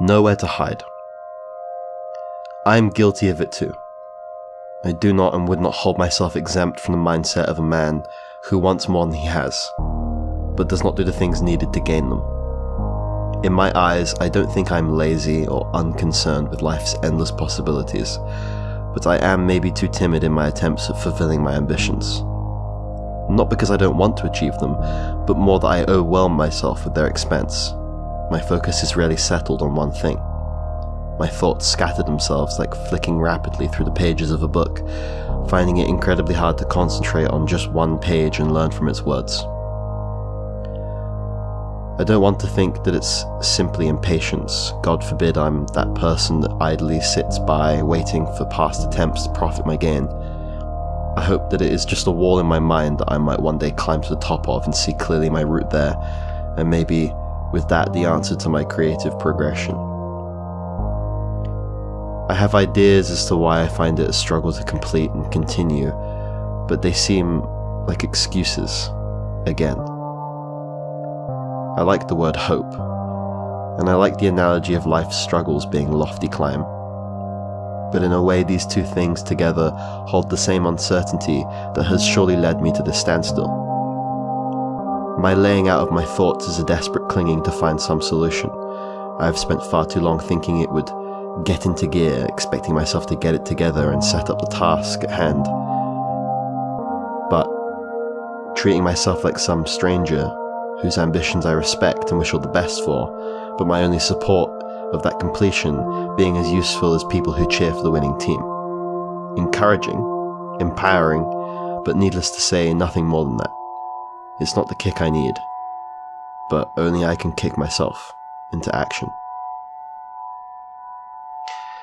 Nowhere to hide. I am guilty of it too. I do not and would not hold myself exempt from the mindset of a man who wants more than he has, but does not do the things needed to gain them. In my eyes, I don't think I'm lazy or unconcerned with life's endless possibilities, but I am maybe too timid in my attempts at fulfilling my ambitions. Not because I don't want to achieve them, but more that I overwhelm myself with their expense. My focus is rarely settled on one thing. My thoughts scatter themselves like flicking rapidly through the pages of a book, finding it incredibly hard to concentrate on just one page and learn from its words. I don't want to think that it's simply impatience. God forbid I'm that person that idly sits by waiting for past attempts to profit my gain. I hope that it is just a wall in my mind that I might one day climb to the top of and see clearly my route there, and maybe with that the answer to my creative progression. I have ideas as to why I find it a struggle to complete and continue, but they seem like excuses, again. I like the word hope, and I like the analogy of life's struggles being lofty climb. But in a way, these two things together hold the same uncertainty that has surely led me to this standstill. My laying out of my thoughts is a desperate clinging to find some solution. I have spent far too long thinking it would get into gear, expecting myself to get it together and set up the task at hand. But treating myself like some stranger whose ambitions I respect and wish all the best for, but my only support of that completion being as useful as people who cheer for the winning team. Encouraging, empowering, but needless to say, nothing more than that. It's not the kick I need, but only I can kick myself into action.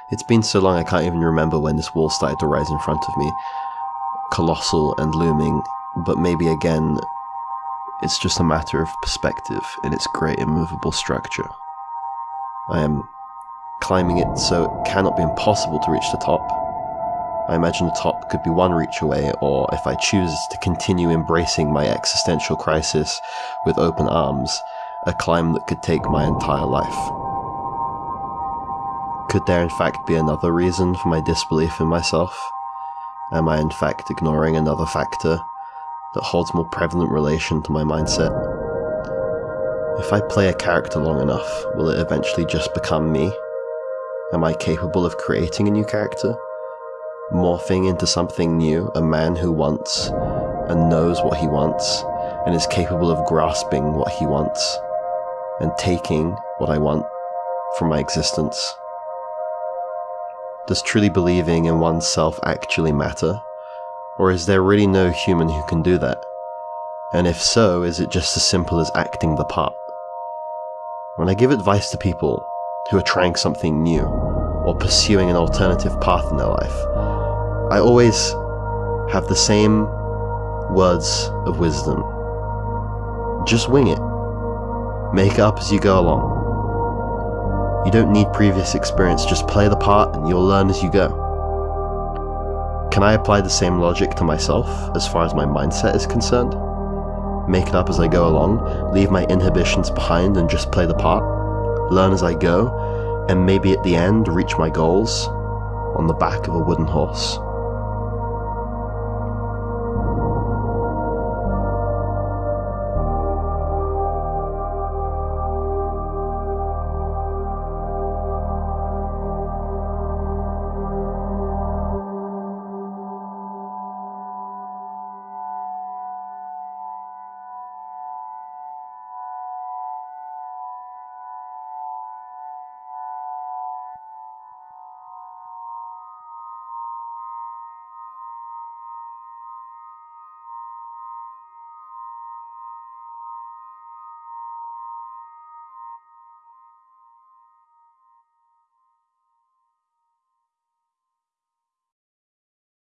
It's been so long I can't even remember when this wall started to rise in front of me, colossal and looming, but maybe again it's just a matter of perspective in its great immovable structure. I am climbing it so it cannot be impossible to reach the top. I imagine the top could be one reach away, or if I choose to continue embracing my existential crisis with open arms, a climb that could take my entire life. Could there in fact be another reason for my disbelief in myself? Am I in fact ignoring another factor that holds more prevalent relation to my mindset. If I play a character long enough, will it eventually just become me? Am I capable of creating a new character? Morphing into something new, a man who wants and knows what he wants and is capable of grasping what he wants and taking what I want from my existence? Does truly believing in oneself actually matter? Or is there really no human who can do that? And if so, is it just as simple as acting the part? When I give advice to people who are trying something new or pursuing an alternative path in their life, I always have the same words of wisdom. Just wing it. Make up as you go along. You don't need previous experience, just play the part and you'll learn as you go. Can I apply the same logic to myself as far as my mindset is concerned? Make it up as I go along, leave my inhibitions behind and just play the part, learn as I go, and maybe at the end reach my goals on the back of a wooden horse.